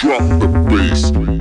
Drop the bass.